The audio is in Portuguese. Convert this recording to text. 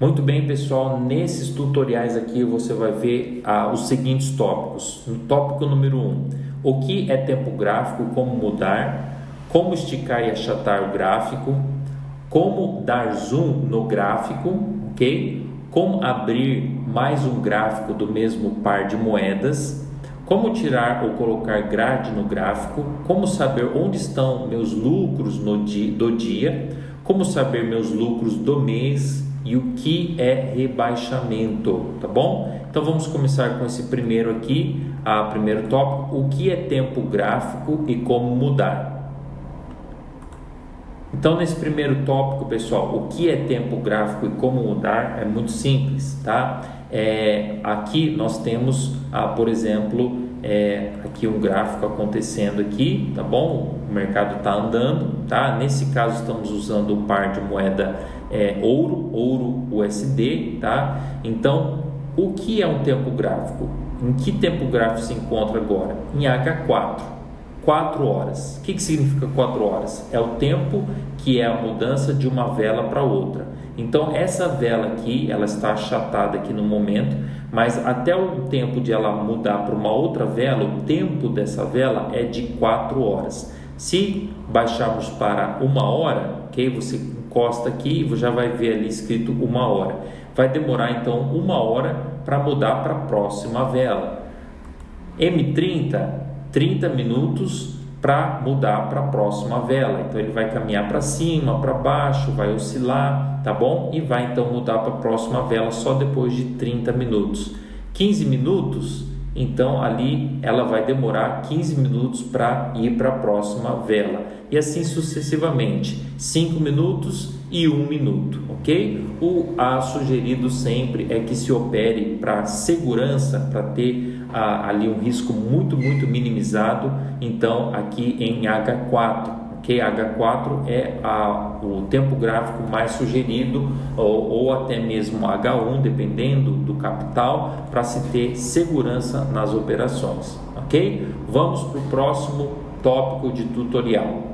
Muito bem, pessoal, nesses tutoriais aqui você vai ver ah, os seguintes tópicos. No tópico número 1, um, o que é tempo gráfico, como mudar, como esticar e achatar o gráfico, como dar zoom no gráfico, ok? Como abrir mais um gráfico do mesmo par de moedas, como tirar ou colocar grade no gráfico, como saber onde estão meus lucros no dia, do dia, como saber meus lucros do mês e o que é rebaixamento, tá bom? Então vamos começar com esse primeiro aqui, a primeiro tópico, o que é tempo gráfico e como mudar. Então, nesse primeiro tópico, pessoal, o que é tempo gráfico e como mudar é muito simples, tá? É, aqui nós temos, ah, por exemplo, é, aqui um gráfico acontecendo aqui, tá bom? O mercado está andando, tá? Nesse caso estamos usando o par de moeda é, ouro, ouro USD, tá? Então, o que é um tempo gráfico? Em que tempo gráfico se encontra agora? Em H4. 4 horas. O que, que significa 4 horas? É o tempo que é a mudança de uma vela para outra. Então essa vela aqui, ela está achatada aqui no momento, mas até o tempo de ela mudar para uma outra vela, o tempo dessa vela é de 4 horas. Se baixarmos para uma hora, ok? Você encosta aqui e já vai ver ali escrito uma hora. Vai demorar então uma hora para mudar para a próxima vela. M30 30 minutos para mudar para a próxima vela. Então ele vai caminhar para cima, para baixo, vai oscilar, tá bom? E vai então mudar para a próxima vela só depois de 30 minutos. 15 minutos, então ali ela vai demorar 15 minutos para ir para a próxima vela. E assim sucessivamente, 5 minutos e 1 minuto, ok? O a sugerido sempre é que se opere para segurança, para ter ah, ali um risco muito, muito minimizado, então aqui em H4, que H4 é a, o tempo gráfico mais sugerido, ou, ou até mesmo H1, dependendo do capital, para se ter segurança nas operações. Ok? Vamos para o próximo tópico de tutorial.